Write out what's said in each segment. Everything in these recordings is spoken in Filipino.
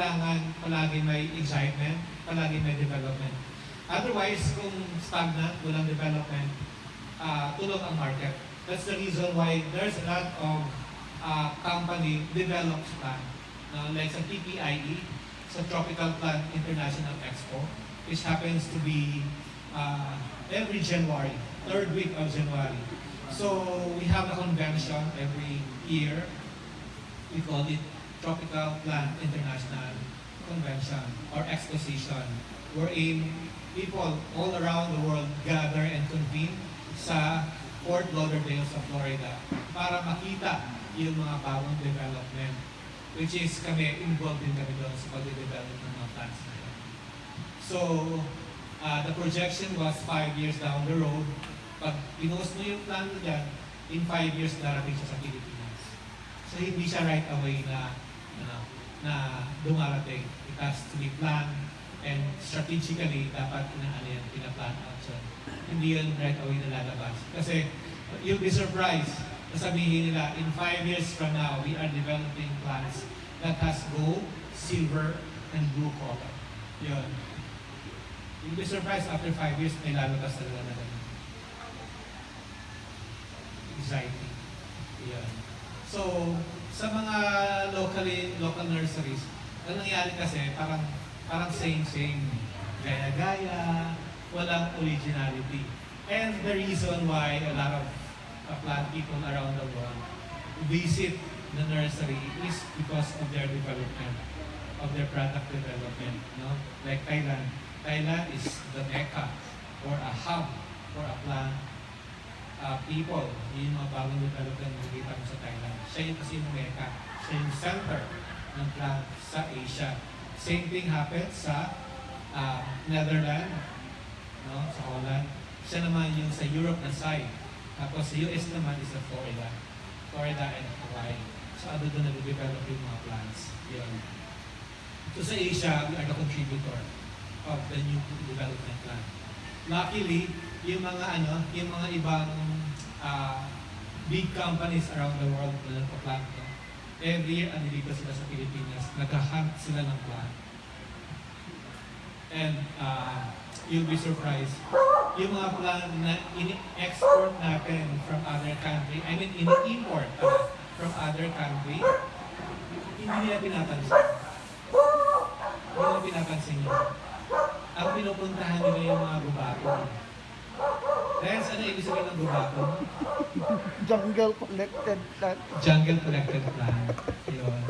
kailangan palagi may excitement, palagi may development. Otherwise, kung stagnant, walang development, uh, tulog ang market. That's the reason why there's a lot of uh, company develops plan. Uh, like sa TPIE, sa Tropical Plant International Expo, which happens to be uh, every January, third week of January. So we have a convention every year. We call it Tropical Plant International Convention or Exposition, wherein people all around the world gather and convene sa Fort Lauderdale sa Florida para makita yung mga bagong development which is kami, involved din kami doon sa pag-develop ng mga plants na yun. So, uh, the projection was five years down the road. Pag pinost mo yung plan mo dyan, in five years darating siya sa Pilipinas. So, hindi siya right away na, ano, na dumarating. It has to be planned and strategically dapat inaano yan, pinaplan out siya. Hindi yan right away na lalabas. Kasi you'll be surprised na sabihin nila, in five years from now, we are developing plants that has gold, silver, and blue color. Yun. You'll be surprised after five years, may lalabas talaga na ganun. Exciting. Yun. So, sa mga locally, local nurseries, ang nangyari kasi, parang, parang same-same. Gaya-gaya, walang originality. And the reason why a lot of uh, plant people around the world visit the nursery is because of their development, of their product development. No? Like Thailand. Thailand is the mecca or a hub for a plant people. Yun yung mga bagong development na nakikita mo sa Thailand. Siya yung kasi yung mecca. Siya yung center ng plant sa Asia. Same thing happens sa uh, Netherlands, no? sa Holland. Siya naman yung sa Europe na side. Tapos sa US naman is sa Florida. Florida and Hawaii. So ano doon nag-develop yung mga plants. Yun. So sa Asia, we are the contributor of the new development plan. Luckily, yung mga ano, yung mga ibang uh, big companies around the world na nagpa-plant to, every year andito sila sa Pilipinas, naghahunt sila ng plant. And uh, you'll be surprised, yung mga plant na ini-export natin from other country, I mean, ini-import uh, from other country, hindi nila pinapansin. Hindi nila pinapansin yun. Ang pinupuntahan nila yung mga gubato. Dahil ano ibig sabihin ng gubato? Jungle collected plant. Jungle collected plant. Yun.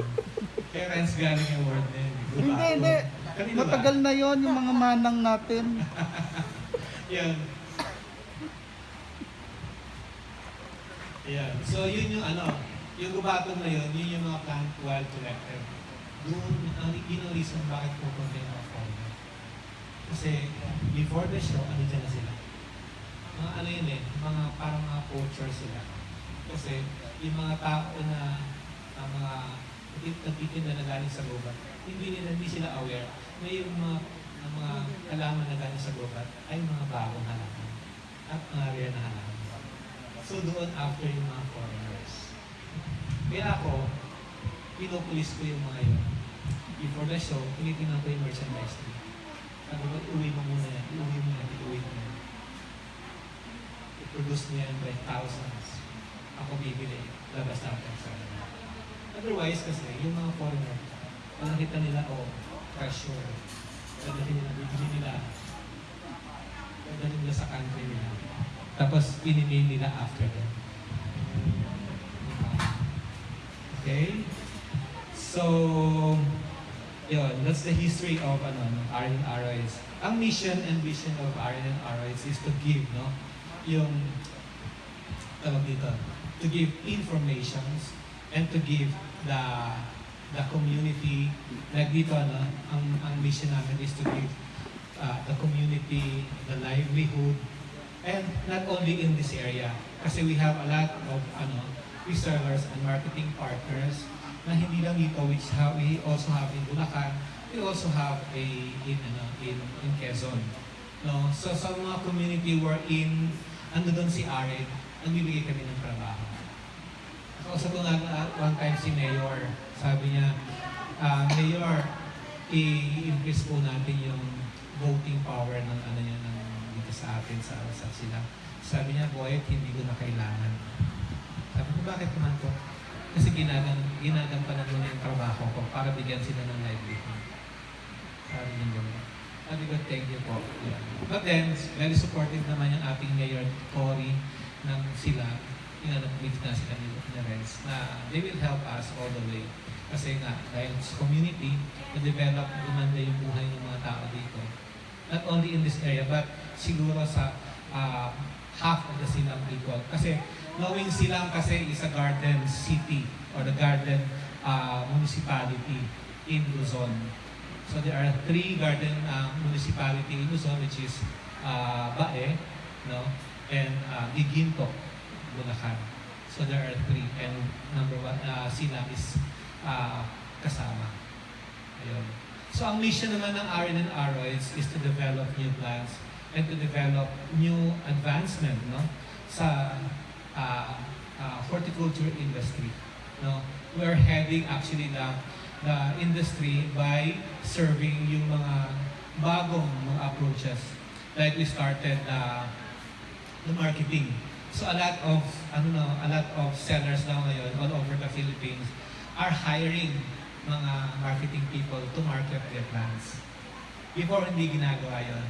Kaya Renz galing yung word na yun. Hindi, hindi. Kanino ba? Matagal na yon yung mga manang natin. Yan. Yan. So yun yung ano, yung gubatong na yun, yun yung mga plant wild collected. Doon, ang yun ang reason bakit pupunta yung mga foreigner. Kasi before the show, ano dyan na sila? Mga ano yun eh, mga parang mga poachers sila. Kasi yung mga tao na ang mga nagtitinda na galing sa gubat, hindi nila, hindi sila aware na yung mga, ang mga halaman na galing sa gubat ay mga bagong halaman at mga rare na halaman. So doon after yung mga foreigners. Kaya ako, pinupulis ko yung mga yun. Before the show, tinitingnan ko yung merchandise niya. Sabi ko, uwi mo muna yan, iuwi mo yan, iuwi mo yan. I-produce niya yan by thousands. Ako bibili, labas natin sa kanila. Otherwise kasi, yung mga foreigner, pag nakita nila, oh, pressure, dadalhin nila, bibili nila, dadalhin nila sa country nila. Tapos, pinili nila after them. Okay? So, yun, that's the history of ano, no, Aryan Aroids. Ang mission and vision of Aryan Aroids is to give, no, yung, tawag dito, to give informations and to give the the community like dito ano ang ang mission namin is to give uh, the community the livelihood. And not only in this area kasi we have a lot of ano resellers and marketing partners na hindi lang dito which ha, we also have in Bulacan we also have a in ano in in Quezon. No? So sa mga community we're in ando doon si Arid nagbibigay kami ng trabaho Kausap ko nga uh, one time si Mayor. Sabi niya, ah, Mayor, i-increase po natin yung voting power ng ano niya ng dito sa atin sa sa sila. Sabi niya, Boyet, hindi ko na kailangan. Sabi ko, bakit naman po? Kasi ginagan, ginagampanan mo na yung trabaho ko para bigyan sila ng livelihood. Sabi niya. Sabi ko, thank you po. Yeah. But then, very supportive naman yung ating mayor, Cory, ng sila, inanag-brief na sila ni, Renz, na they will help us all the way. Kasi nga, dahil sa community, na-develop, gumanda yung buhay ng mga tao dito. Not only in this area, but siguro sa uh, half of the Silang people. Kasi knowing Silang kasi is a garden city or the garden uh, municipality in Luzon. So there are three garden uh, municipality in Luzon which is uh, Bae, no, and uh, Giginto, Bulacan. So there are three and number one, uh, Silang is uh, kasama. Ayun. So ang mission naman ng RN and is to develop new plans and to develop new advancement no sa uh, uh, horticulture industry. No, we're heading actually the the industry by serving yung mga bagong mga approaches. Like we started uh, the marketing. So a lot of ano no, a lot of sellers now ngayon all over the Philippines are hiring mga marketing people to market their plants. Before hindi ginagawa yon.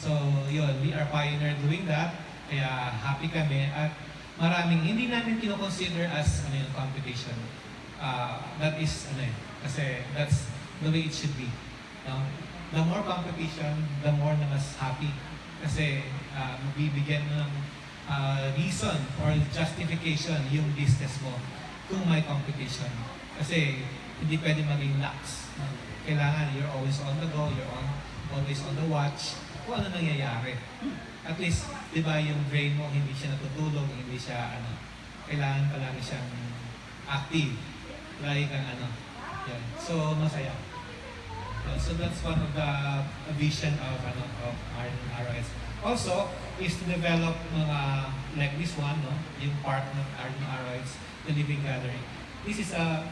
So yun, we are pioneer doing that. Kaya happy kami at maraming hindi namin kino-consider as ano yung competition. Uh, that is ano eh, kasi that's the way it should be. No? The more competition, the more na mas happy. Kasi uh, mabibigyan mo ng uh, reason or justification yung business mo kung may competition. Kasi hindi pwede maging lax. Kailangan you're always on the go, you're on, always on the watch kung ano nangyayari. At least, di ba, yung brain mo hindi siya natutulog, hindi siya, ano, kailangan palagi siyang active. Lagi kang, ano, yan. So, masaya. Uh, so that's one of the vision of ano of RS. Also is to develop mga like this one, no, yung part ng RS, the living gallery. This is a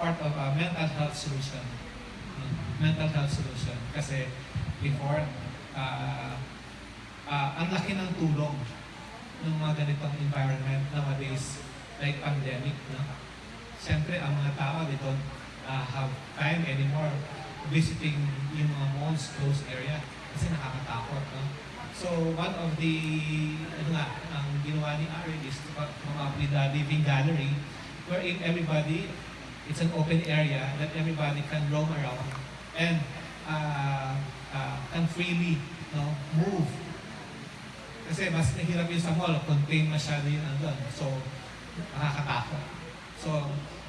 part of a mental health solution. no? Mental health solution kasi before uh, uh, ang laki ng tulong ng mga ganitong environment nowadays like pandemic, no? Siyempre, ang mga tao, they don't uh, have time anymore visiting yung mga malls, closed area kasi nakakatakot. No? So, one of the, ano nga, ang ginawa ni Ari is to come up with a living gallery wherein everybody, it's an open area that everybody can roam around and uh, uh, can freely no, move. Kasi mas nahirap yun sa mall, contain masyado yun andun. So, nakakatakot. So,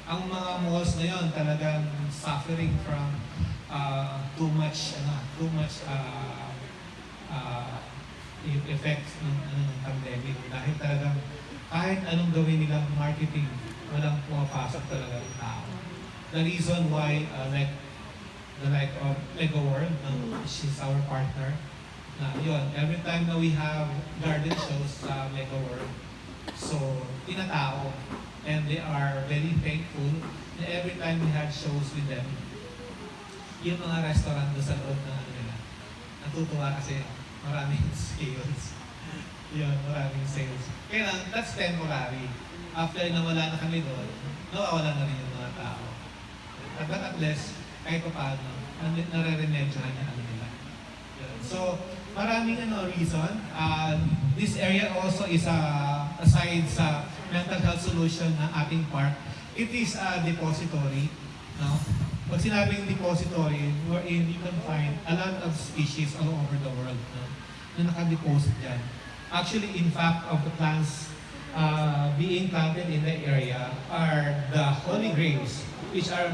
ang mga malls ngayon talagang suffering from uh, too much ano, too much uh, uh, e- effects ng, ano, ng pandemic dahil talagang kahit anong gawin nilang marketing walang pumapasok talaga ng tao. The reason why uh, like the like of Lego World, no, she's our partner. Na yun, every time na we have garden shows sa Lego World, so tinatao and they are very thankful na every time we had shows with them, yung mga restaurant doon sa loob ng ano nila, natutuwa kasi maraming sales. Yun, maraming sales. Kaya lang, that's temporary. After na wala na kami doon, nawawala na rin yung mga tao. At but at least, kahit pa paano, nare-remedyohan niya ano nila. So, maraming ano reason. Uh, this area also is a aside sa mental health solution ng ating park, it is a depository. No? Pag sinabing depository, wherein you can find a lot of species all over the world no? na nakadeposit dyan. Actually, in fact, of the plants uh, being planted in the area are the holy graves, which are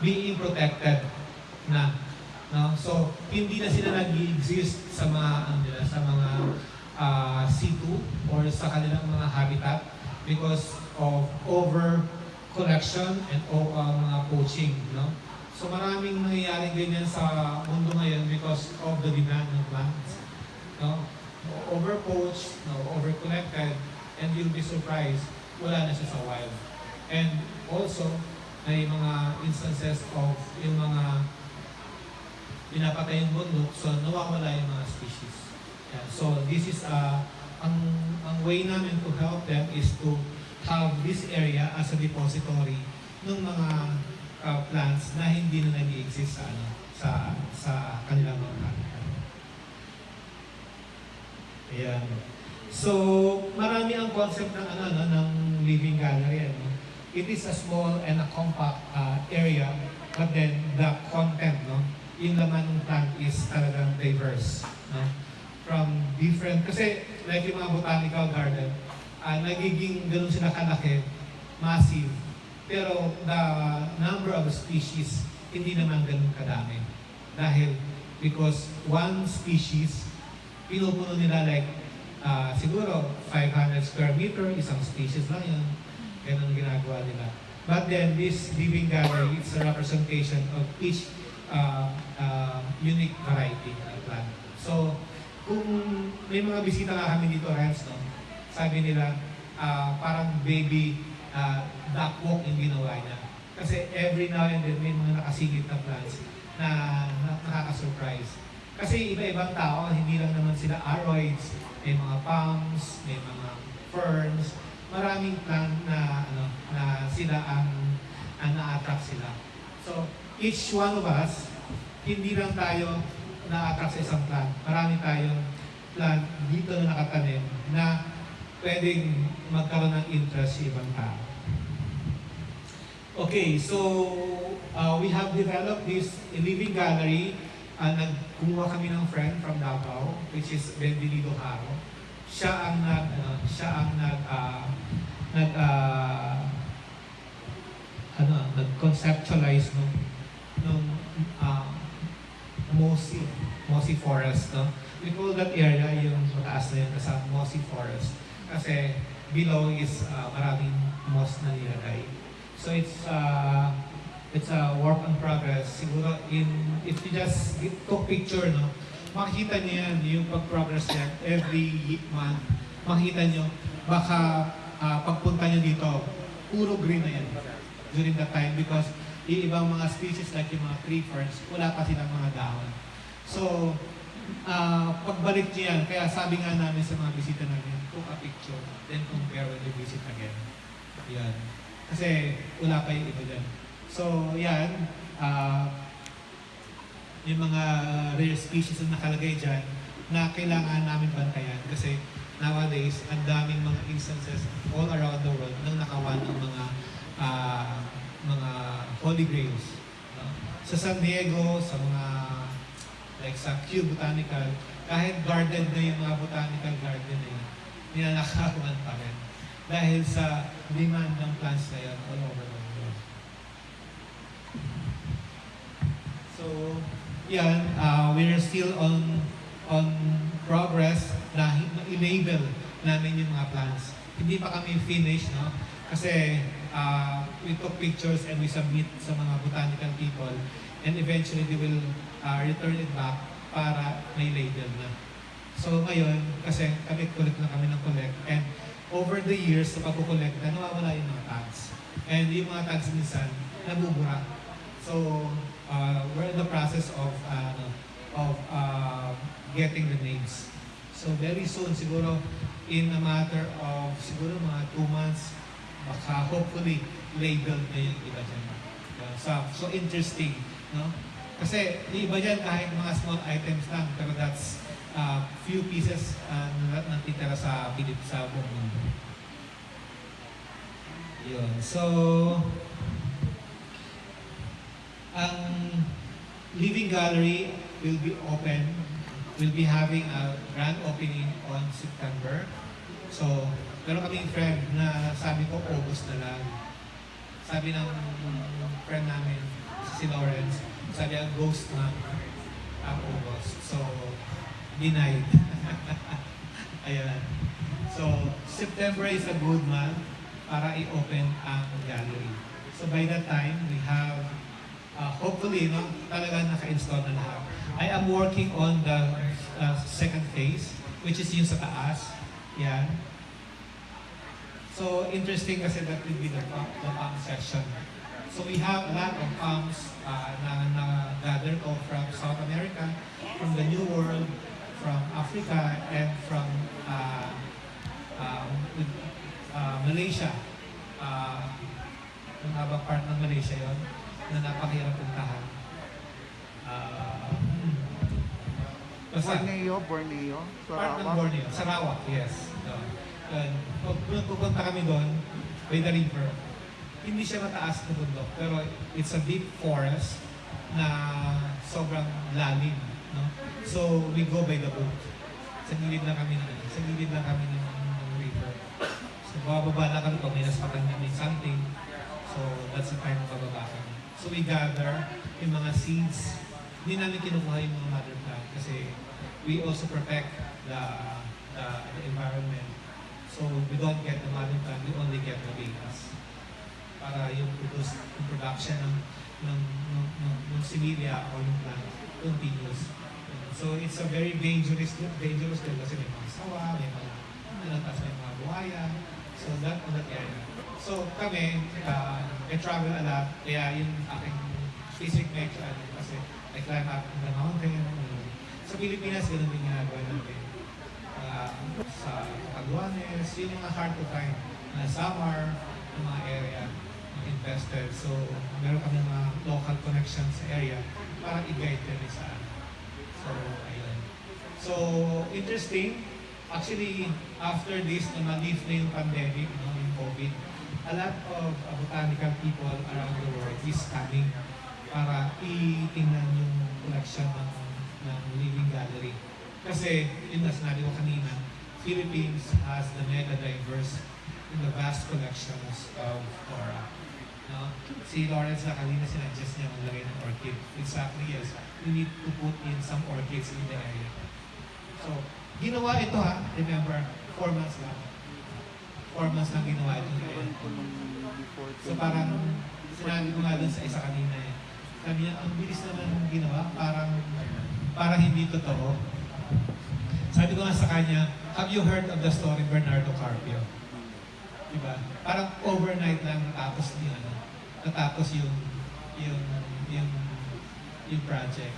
being protected na. No? So, hindi na sila nag-exist sa mga, ano sa mga uh, situ or sa kanilang mga habitat because of over collection and uh, mga poaching. No? So maraming nangyayari ganyan sa mundo ngayon because of the demand ng plants. No? Over-poached, no? over-collected, and you'll be surprised, wala na siya sa wild. And also, may mga instances of yung mga pinapatay yung bundok, so nawawala yung mga species. Yan. So this is, uh, ang, ang way namin to help them is to have this area as a depository ng mga uh, plants na hindi na nag-exist sa, ano, sa, sa kanilang mga. Ayan. So, marami ang concept ng ano, no, ng living gallery. Ano? It is a small and a compact uh, area, but then the content, no, yung laman ng plant is talagang diverse. No? From different, kasi like yung mga botanical garden, uh, nagiging ganun sila kalaki, massive. Pero the number of species, hindi naman ganun kadami. Dahil, because one species, pinupuno nila like ah, siguro 500 square meter, isang species lang yun. Ganun ginagawa nila. But then this living gallery, it's a representation of each uh, uh, unique variety ng plant. So, kung may mga bisita nga kami dito, Renz, no? sabi nila, ah, parang baby uh, duck walk yung ginawa niya. Kasi every now and then may mga nakasigit na plants na, na nakaka-surprise. Kasi iba-ibang tao, hindi lang naman sila aroids, may mga palms, may mga ferns, maraming plant na ano na sila ang ang na-attract sila. So, each one of us, hindi lang tayo na-attract sa isang plant. Marami tayong plant dito na nakatanim na pwedeng magkaroon ng interest sa ibang tao. Okay, so uh, we have developed this living gallery. Uh, nagkumuha kami ng friend from Davao, which is Benvenido Haro. Siya ang nag, ano, siya ang nag, uh, nag, uh, ano, nag-conceptualize nung, nung uh, Mosi, Mosi Forest, no? We call that area yung mataas na yun, nasa Mosi Forest. Kasi below is uh, maraming moss na nilagay. So it's uh, it's a work in progress. Siguro in if you just took picture, no, makikita niyo yan, yung pag-progress niya every month. Makikita niyo, baka uh, pagpunta niyo dito, puro green na yan during that time because yung ibang mga species like yung mga tree ferns, wala pa silang mga dahon. So, uh, pagbalik niyo yan, kaya sabi nga namin sa mga bisita namin, took a picture, then compare when you visit again. Yan. Kasi wala pa yung iba dyan. So, yan. Uh, yung mga rare species na nakalagay dyan na kailangan namin bantayan kasi nowadays, ang daming mga instances all around the world nang nakawan ng mga ah, mga holy grails. No? Sa San Diego, sa mga like sa Kew Botanical, kahit garden na yung mga botanical garden na yun, ninanakawan pa rin. Dahil sa demand ng plants na yan all over the world. So, yan, uh, we're still on on progress na i-label namin yung mga plants. Hindi pa kami finished, no? Kasi uh, we took pictures and we submit sa mga botanical people and eventually they will uh, return it back para may label na. So ngayon, kasi kami collect na kami ng collect and over the years sa pagkukolekta, nawawala yung mga tags. And yung mga tags minsan, nabubura. So, uh, we're in the process of uh, of uh, getting the names. So very soon, siguro in a matter of siguro mga two months, baka hopefully labeled na yung iba dyan. So, so interesting, no? Kasi yung iba dyan kahit mga small items lang, pero that's uh, few pieces uh, na natitira sa Pilip sa buong mundo. Yun. So, ang Living Gallery will be open. We'll be having a grand opening on September. So, meron kaming friend na sabi ko August na lang. Sabi ng friend namin, si Lawrence, sabi ang ghost na ang August. So, denied. Ayan. So, September is a good month para i-open ang gallery. So, by that time, we have uh, hopefully, no, talaga naka-install na lahat. I am working on the uh, second phase, which is yung sa taas. Yan. So, interesting kasi that will be the pump, the pump section. So we have a lot of palms uh, na, na gather ko from South America, from the New World, from Africa, and from uh, um, uh, Malaysia. Uh, habang part ng Malaysia yon na napakahirap puntahan. Uh, Borneo, Borneo, Sarawak. Borneo. Sarawak, yes. Doon. Doon. Pag pag pupunta kami doon, by the river, hindi siya mataas na bundok, pero it's a deep forest na sobrang lalim. No? So, we go by the boat. Sa gilid lang kami ng, sa gilid lang kami ng, ng river. So, bababa na kami pag may naspatan kami something. So, that's the time bababa kami. So, we gather yung mga seeds. Hindi namin kinukuha yung mga mother plant kasi we also protect the, the, the environment. So, we don't get the mother plant, we only get the babies. Para yung produce, yung production ng, ng, ng, ng, ng similia o yung plant continues. So, it's a very dangerous, dangerous din kasi may mga sawa, may mga, ano, may mga buhaya. So, that on that area. So, kami, uh, I travel a lot, kaya yung aking physique make, ano, kasi I climb up the mountain. Sa Pilipinas, ganun din ginagawa natin. Uh, sa Caguanes, yung mga hard to find na Samar, yung mga area invested. So, meron kami mga local connections sa area para i-guide kami sa ano. So, ayun. So, interesting. Actually, after this, na ma-lift na yung pandemic, no, yung COVID, a lot of uh, botanical people around the world is coming para itingnan yung collection ng, ng Living Gallery. Kasi, yun na sinabi ko kanina, Philippines has the mega diverse and the vast collections of flora. No? Si Lawrence na kanina sinuggest niya maglagay ng orchid. Exactly, yes. We need to put in some orchids in the area. So, ginawa ito ha, remember, four months lang. Four months lang ginawa ito. So parang, sinabi ko nga dun sa isa kanina eh, sabi niya, ang bilis naman ng ginawa, parang, parang hindi totoo. Sabi ko nga sa kanya, have you heard of the story Bernardo Carpio? Diba? Parang overnight lang natapos yung ano, natapos yung, yung, yung, yung project.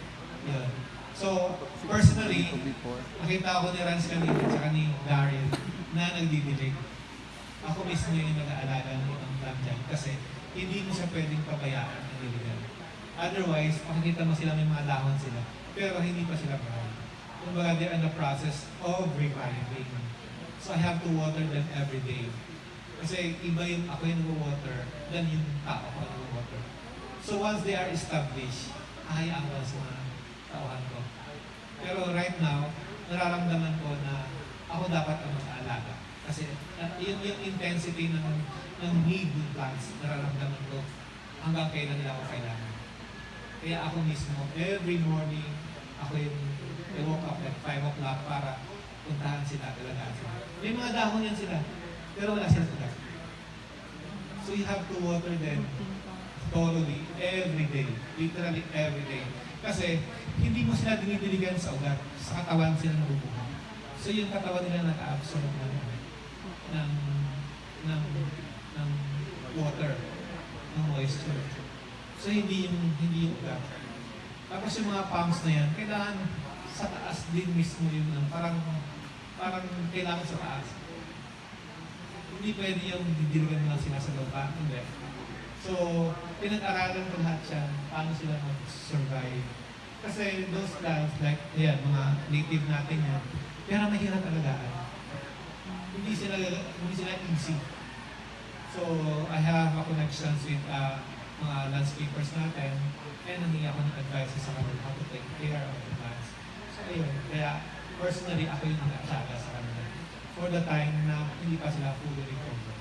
Yun. So, personally, nakita ko ni Rans kanina at saka ni Daryl na nagdidilig. Ako mismo yung nag-aalaga ng plant dyan kasi hindi mo siya pwedeng pabayaan ng diligan. Otherwise, makikita mo sila may mga dahon sila, pero hindi pa sila brown. Kumbaga, they're in the process of reviving. So I have to water them every day. Kasi iba yung ako yung water than yung tao ko ang water. So once they are established, ahayaan ko sa mga tauhan ko. Pero right now, nararamdaman ko na ako dapat ang mag-aalaga. Kasi uh, yun yung intensity ng, ng need ng plants, nararamdaman ko hanggang kailan nila ako kailangan. Kaya ako mismo, every morning, ako yung I woke up at 5 o'clock para puntahan sila, talagaan sila. May mga dahon yan sila, pero wala sila tugas. So you have to water them thoroughly every day. Literally every day. Kasi hindi mo sila dinidiligan sa ugat. Sa katawan sila nabubuhay. So yung katawan nila nag-absorb ng, ng, ng, ng water, ng moisture. So hindi yung, hindi yung ugat. Tapos yung mga pumps na yan, kailangan sa taas din mismo yung ano, parang, parang kailangan sa taas. Hindi pwede yung didiligan mo lang sila sa lupa. Hindi. So, pinag-aralan ko lahat siya, paano sila mag-survive. Kasi those plants, like, yan, mga native natin yan, pero mahirap alagaan. Hindi sila, hindi sila easy. So, I have a connections with uh, mga landscapers natin and nangyay ako ng advice sa kanila how to take care of the plants. So, ayun. Kaya, personally, ako yung nag-aalaga sa kanila for the time na hindi pa sila fully recovered.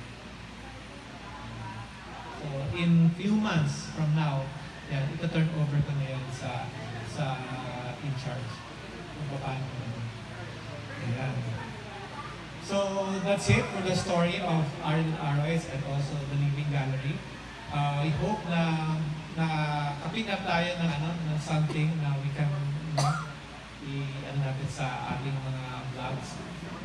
So, in few months from now, yan, ito turn over ko na yan sa sa in charge. Kung paano. Ayan. So, that's it for the story of Arlen Arroys and also the Living Gallery. Uh, I hope na na pick up tayo ng ano ng something na we can you know, i ano natin sa ating mga vlogs.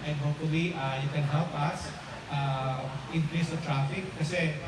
And hopefully uh, you can help us uh, increase the traffic kasi